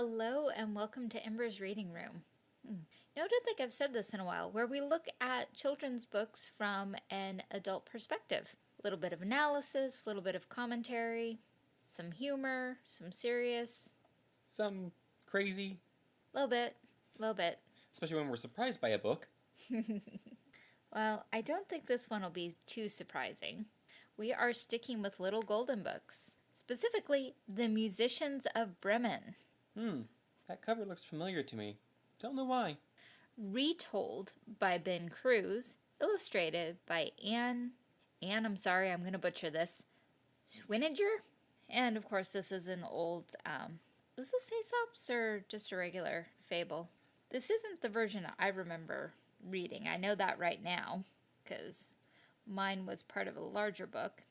Hello and welcome to Ember's Reading Room. Hmm. I don't think I've said this in a while, where we look at children's books from an adult perspective. A little bit of analysis, a little bit of commentary, some humor, some serious, Some crazy, a little bit, a little bit. especially when we're surprised by a book. Well, I don't think this one will be too surprising. We are sticking with Little Golden Books, specifically The Musicians of Bremen. Hmm, that cover looks familiar to me. Don't know why. retold by Ben Cruz, illustrated by Anne, Anne, I'm sorry, I'm going to butcher this, Schweninger? And of course, this is an old, um, was this Aesop's or just a regular fable? This isn't the version I remember reading. I know that right now, because mine was part of a larger book.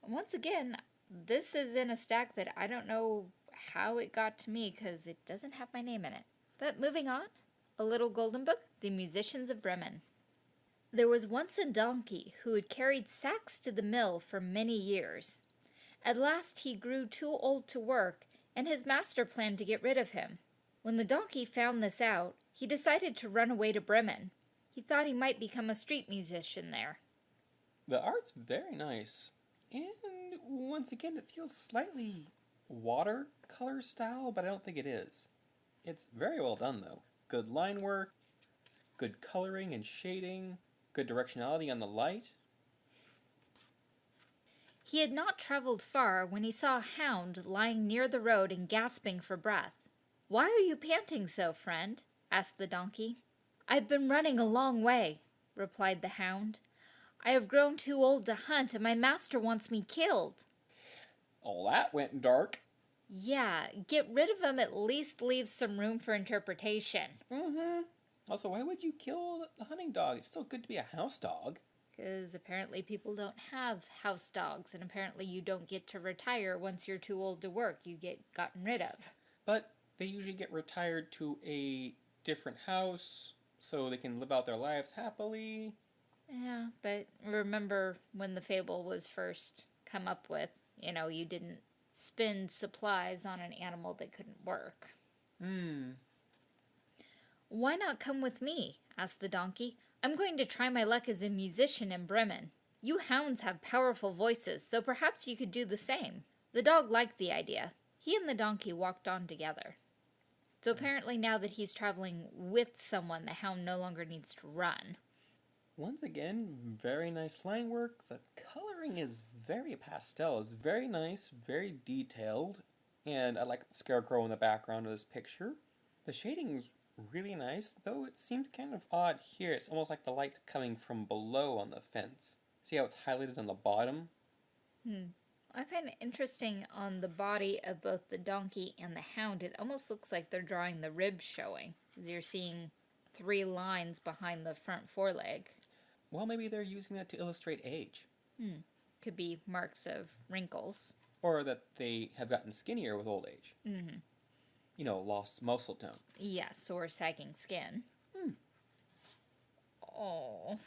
Once again, this is in a stack that I don't know how it got to me because it doesn't have my name in it. But moving on, a Little Golden Book, The Musicians of Bremen. There was once a donkey who had carried sacks to the mill for many years. At last he grew too old to work, and his master planned to get rid of him. When the donkey found this out, he decided to run away to Bremen. He thought he might become a street musician there. The art's very nice. And once again, it feels slightly watercolor style, but I don't think it is. It's very well done, though. Good line work, good coloring and shading, good directionality on the light. He had not traveled far when he saw a hound lying near the road and gasping for breath. Why are you panting so, friend? asked the donkey. I've been running a long way, replied the hound. I have grown too old to hunt, and my master wants me killed. All that went dark. Yeah, get rid of them, at least leaves some room for interpretation. Mm-hmm. Also, why would you kill the hunting dog? It's still good to be a house dog. Because apparently people don't have house dogs, and apparently you don't get to retire once you're too old to work. You get gotten rid of. But they usually get retired to a different house so they can live out their lives happily. Yeah, but remember when the fable was first come up with, you know, you didn't spend supplies on an animal that couldn't work. Hmm. Why not come with me? asked the donkey. I'm going to try my luck as a musician in Bremen. You hounds have powerful voices, so perhaps you could do the same. The dog liked the idea. He and the donkey walked on together. So apparently now that he's traveling with someone, the hound no longer needs to run. Once again, very nice line work. The coloring is very pastel. It's very nice, very detailed. And I like the scarecrow in the background of this picture. The shading's really nice, though it seems kind of odd here. It's almost like the light's coming from below on the fence. See how it's highlighted on the bottom? Hmm. I find it interesting on the body of both the donkey and the hound. It almost looks like they're drawing the ribs showing. 'cause You're seeing three lines behind the front foreleg. Well, maybe they're using that to illustrate age. Could be marks of wrinkles. Or that they have gotten skinnier with old age. Mm-hmm. You know, lost muscle tone. Yes, or sagging skin. Oh,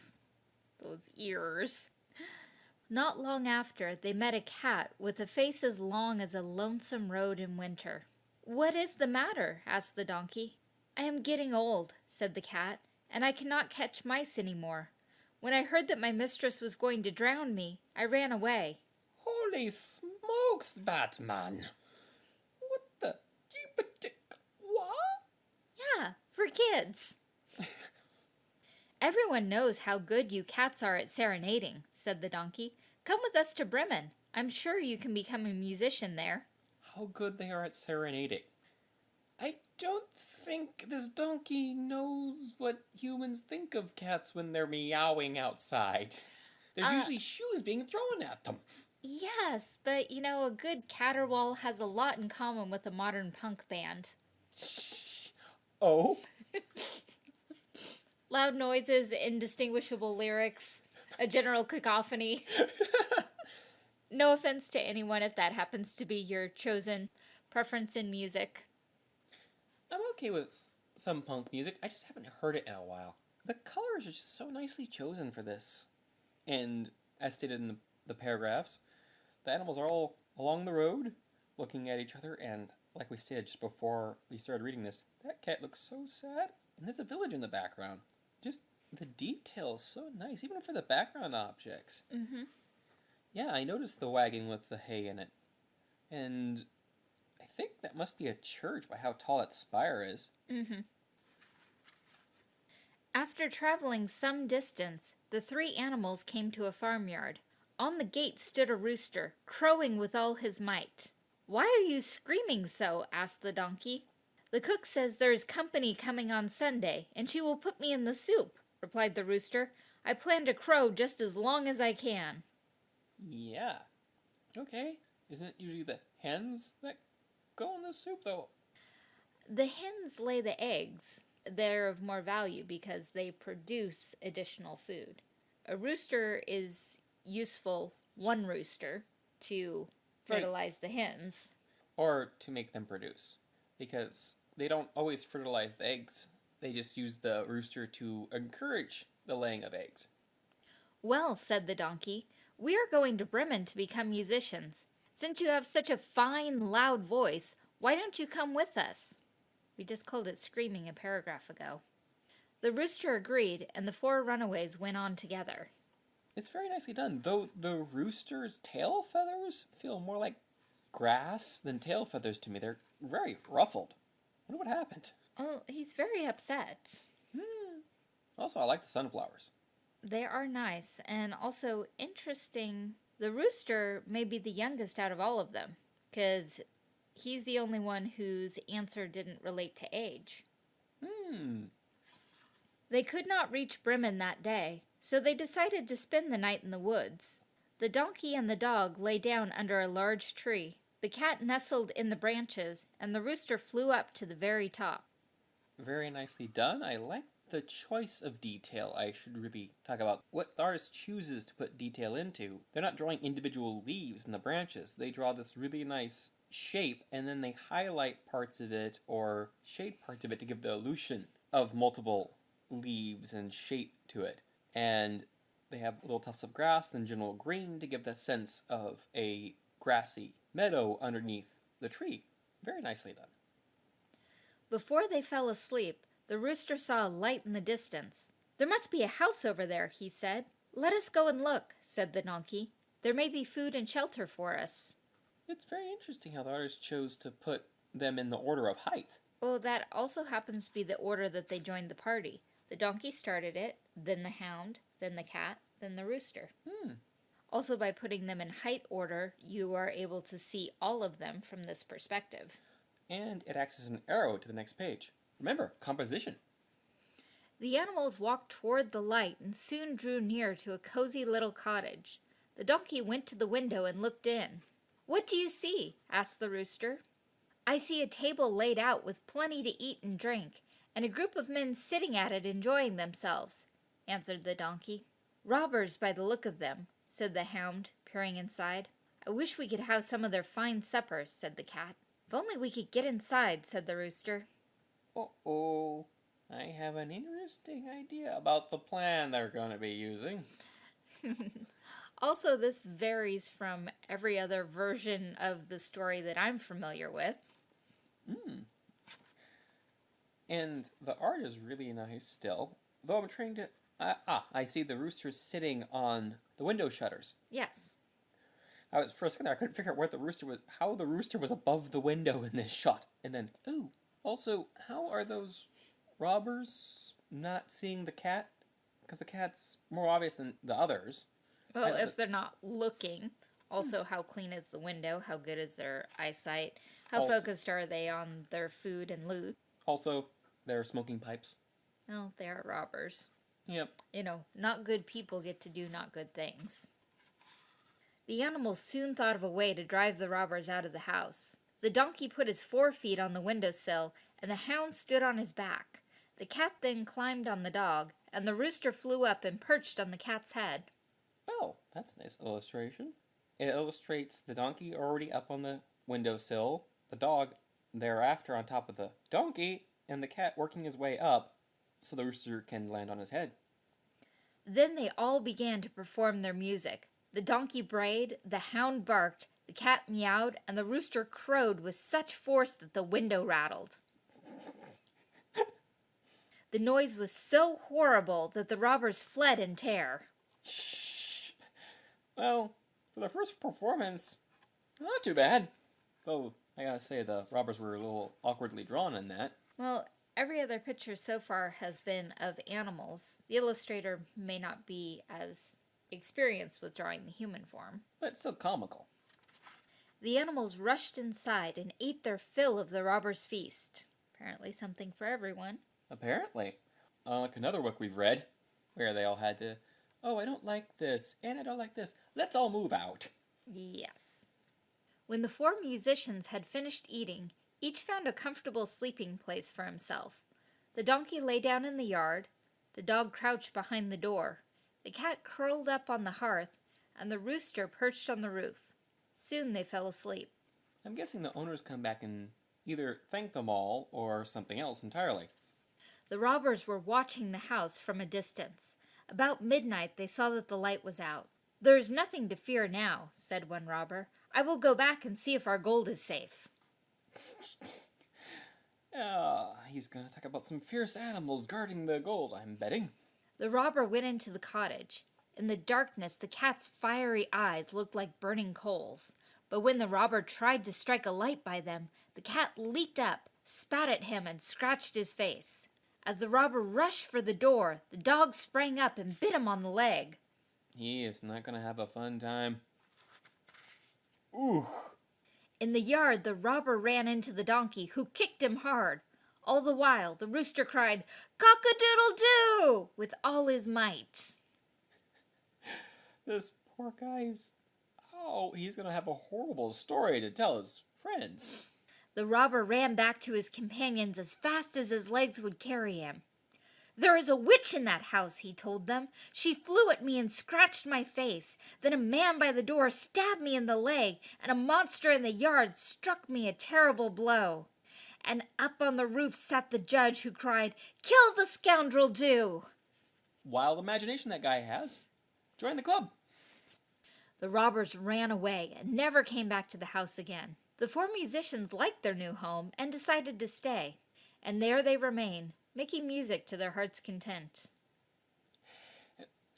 those ears. Not long after, they met a cat with a face as long as a lonesome road in winter. What is the matter? asked the donkey. I am getting old, said the cat, and I cannot catch mice any more. When I heard that my mistress was going to drown me, I ran away. Holy smokes, Batman! What the? What? Yeah, for kids. Everyone knows how good you cats are at serenading, said the donkey. Come with us to Bremen. I'm sure you can become a musician there. How good they are at serenading. I don't think this donkey knows what humans think of cats when they're meowing outside. There's Uh, usually shoes being thrown at them. Yes, but you know, a good caterwaul has a lot in common with a modern punk band. Oh? Loud noises, indistinguishable lyrics, a general cacophony. no offense to anyone if that happens to be your chosen preference in music. I'm okay with some punk music. I just haven't heard it in a while. The colors are just so nicely chosen for this. And as stated in the, the paragraphs, the animals are all along the road, looking at each other and like we said just before we started reading this, that cat looks so sad. And there's a village in the background. Just the details so nice, even for the background objects. Mm-hmm. Yeah, I noticed the wagon with the hay in it. And think that must be a church by how tall that spire is. Mm-hmm. After traveling some distance, the three animals came to a farmyard. On the gate stood a rooster, crowing with all his might. Why are you screaming so? asked the donkey. The cook says there is company coming on Sunday, and she will put me in the soup, replied the rooster. I plan to crow just as long as I can. Yeah. Okay. Isn't it usually the hens that go in the soup, though? The hens lay the eggs. They're of more value because they produce additional food. A rooster is useful, one rooster, to fertilize the hens. Or to make them produce. Because they don't always fertilize the eggs, they just use the rooster to encourage the laying of eggs. Well, said the donkey, we are going to Bremen to become musicians. Since you have such a fine, loud voice, why don't you come with us? We just called it screaming a paragraph ago. The rooster agreed, and the four runaways went on together. It's very nicely done, though the rooster's tail feathers feel more like grass than tail feathers to me. They're very ruffled. I wonder what happened. Oh, he's very upset. Hmm. Also, I like the sunflowers. They are nice and also interesting. The rooster may be the youngest out of all of them because he's the only one whose answer didn't relate to age. Hmm. They could not reach Bremen that day, so they decided to spend the night in the woods. The donkey and the dog lay down under a large tree. The cat nestled in the branches, and the rooster flew up to the very top. Very nicely done. I like the choice of detail. I should really talk about what the artist chooses to put detail into. They're not drawing individual leaves in the branches. They draw this really nice shape and then they highlight parts of it or shade parts of it to give the illusion of multiple leaves and shape to it. And they have little tufts of grass, then general green to give the sense of a grassy meadow underneath the tree. Very nicely done. Before they fell asleep, the rooster saw a light in the distance. There must be a house over there, he said. Let us go and look, said the donkey. There may be food and shelter for us. It's very interesting how the artist chose to put them in the order of height. Well, that also happens to be the order that they joined the party. The donkey started it, then the hound, then the cat, then the rooster. Hmm. Also, by putting them in height order, you are able to see all of them from this perspective. And it acts as an arrow to the next page. Remember, composition. The animals walked toward the light and soon drew near to a cozy little cottage. The donkey went to the window and looked in. What do you see? asked the rooster. I see a table laid out with plenty to eat and drink, and a group of men sitting at it enjoying themselves, answered the donkey. Robbers by the look of them, said the hound, peering inside. I wish we could have some of their fine suppers, said the cat. If only we could get inside, said the rooster. Uh-oh. I have an interesting idea about the plan they're going to be using. also, this varies from every other version of the story that I'm familiar with. Hmm. And the art is really nice still. Though I'm trying to... Uh, ah, I see the rooster sitting on the window shutters. Yes. I was for a second there, I couldn't figure out where the rooster was, how the rooster was above the window in this shot. And then, ooh, also, how are those robbers not seeing the cat? Because the cat's more obvious than the others. Well, if they're not looking. Also, how clean is the window? How good is their eyesight? How Also- focused are they on their food and loot? Also, they're smoking pipes. Well, they are robbers. Yep. You know, not good people get to do not good things. The animals soon thought of a way to drive the robbers out of the house. The donkey put his forefeet on the windowsill, and the hound stood on his back. The cat then climbed on the dog, and the rooster flew up and perched on the cat's head. Oh, that's a nice illustration. It illustrates the donkey already up on the windowsill, the dog thereafter on top of the donkey, and the cat working his way up so the rooster can land on his head. Then they all began to perform their music. The donkey brayed, the hound barked, The cat meowed, and the rooster crowed with such force that the window rattled. The noise was so horrible that the robbers fled in terror. Well, for the first performance, not too bad. Though, I gotta say, the robbers were a little awkwardly drawn in that. Well, every other picture so far has been of animals. The illustrator may not be as experienced with drawing the human form. But still comical. The animals rushed inside and ate their fill of the robbers' feast. Apparently, something for everyone. Apparently. Uh, Unlike another book we've read, where they all had to, oh, I don't like this, and I don't like this. Let's all move out. Yes. When the four musicians had finished eating, each found a comfortable sleeping place for himself. The donkey lay down in the yard, the dog crouched behind the door, the cat curled up on the hearth, and the rooster perched on the roof. Soon they fell asleep. I'm guessing the owners come back and either thank them all or something else entirely. The robbers were watching the house from a distance. About midnight they saw that the light was out. There is nothing to fear now, said one robber. I will go back and see if our gold is safe. Ah, he's gonna talk about some fierce animals guarding the gold, I'm betting. The robber went into the cottage. In the darkness, the cat's fiery eyes looked like burning coals. But when the robber tried to strike a light by them, the cat leaped up, spat at him, and scratched his face. As the robber rushed for the door, the dog sprang up and bit him on the leg. He is not gonna have a fun time. Ooh. In the yard, the robber ran into the donkey, who kicked him hard. All the while, the rooster cried, Cock a doodle doo! with all his might. This poor guy's. Oh, he's gonna have a horrible story to tell his friends. The robber ran back to his companions as fast as his legs would carry him. There is a witch in that house, he told them. She flew at me and scratched my face. Then a man by the door stabbed me in the leg, and a monster in the yard struck me a terrible blow. And up on the roof sat the judge, who cried, Kill the scoundrel, do! Wild imagination that guy has. Join the club. The robbers ran away and never came back to the house again. The four musicians liked their new home and decided to stay. And there they remain, making music to their heart's content.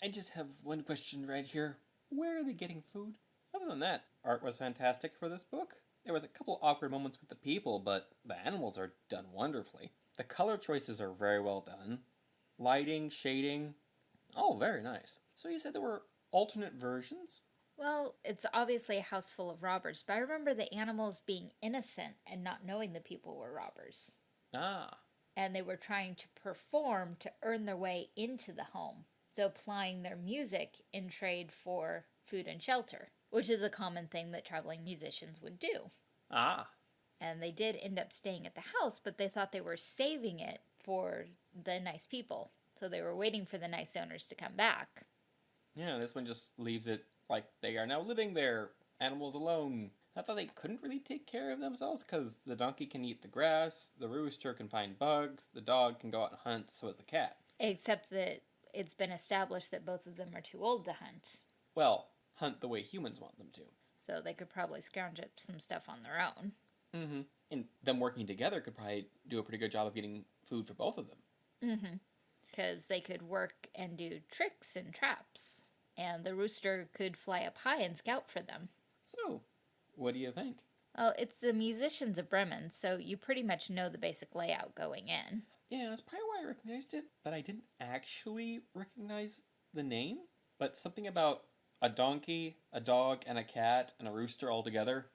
I just have one question right here. Where are they getting food? Other than that, art was fantastic for this book. There was a couple awkward moments with the people, but the animals are done wonderfully. The color choices are very well done. Lighting, shading, all very nice. So you said there were alternate versions? Well, it's obviously a house full of robbers, but I remember the animals being innocent and not knowing the people were robbers. Ah, And they were trying to perform to earn their way into the home. So applying their music in trade for food and shelter, which is a common thing that traveling musicians would do. ah. And they did end up staying at the house, but they thought they were saving it for the nice people. So they were waiting for the nice owners to come back. Yeah, this one just leaves it like they are now living there, animals alone. I thought they couldn't really take care of themselves because the donkey can eat the grass, the rooster can find bugs, the dog can go out and hunt, so is the cat. Except that it's been established that both of them are too old to hunt. Well, hunt the way humans want them to. So they could probably scrounge up some stuff on their own. Mm-hmm. And them working together could probably do a pretty good job of getting food for both of them. Mm-hmm. Because they could work and do tricks and traps. And the rooster could fly up high and scout for them. So, what do you think? Well, it's the musicians of Bremen, so you pretty much know the basic layout going in. Yeah, that's probably why I recognized it, but I didn't actually recognize the name. But something about a donkey, a dog, and a cat, and a rooster all together.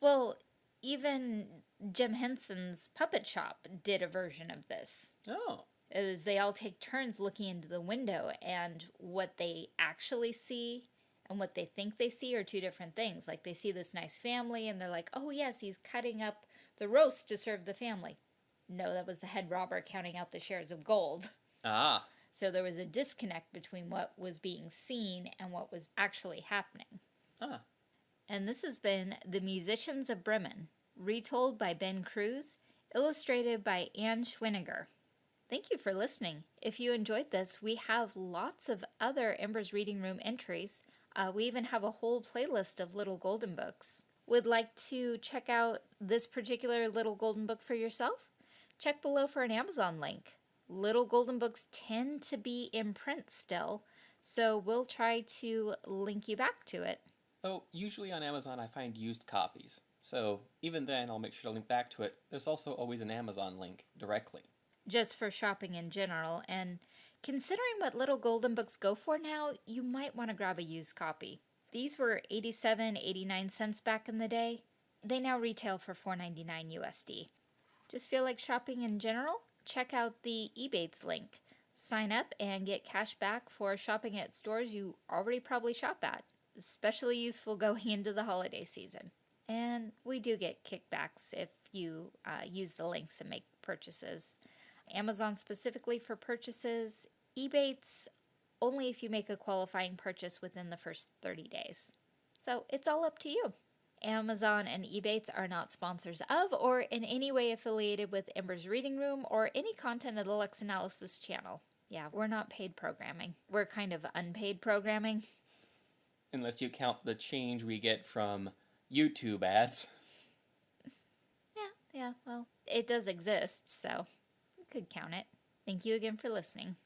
Well, even Jim Henson's puppet shop did a version of this. Oh, Is they all take turns looking into the window, and what they actually see and what they think they see are two different things. Like they see this nice family, and they're like, "Oh yes, he's cutting up the roast to serve the family." No, that was the head robber counting out the shares of gold. ah, So there was a disconnect between what was being seen and what was actually happening. ah. And this has been The Musicians of Bremen, retold by Ben Cruz, illustrated by Ann Schweninger. Thank you for listening. If you enjoyed this, we have lots of other Embers Reading Room entries. Uh, we even have a whole playlist of little golden books. Would like to check out this particular little golden book for yourself? Check below for an Amazon link. Little golden books tend to be in print still, so we'll try to link you back to it. Oh, usually on Amazon I find used copies, so even then I'll make sure to link back to it. There's also always an Amazon link directly. Just for shopping in general, and considering what little golden books go for now, you might want to grab a used copy. These were 87, 89 cents back in the day. They now retail for 4.99 USD. Just feel like shopping in general? Check out the Ebates link. Sign up and get cash back for shopping at stores you already probably shop at. Especially useful going into the holiday season. And we do get kickbacks if you uh, use the links and make purchases. Amazon specifically for purchases, Ebates only if you make a qualifying purchase within the first 30 days. So it's all up to you. Amazon and Ebates are not sponsors of or in any way affiliated with Ember's Reading Room or any content of the Lux Analysis channel. Yeah, we're not paid programming. We're kind of unpaid programming. Unless you count the change we get from YouTube ads. Yeah, yeah, well, it does exist, so could count it. Thank you again for listening.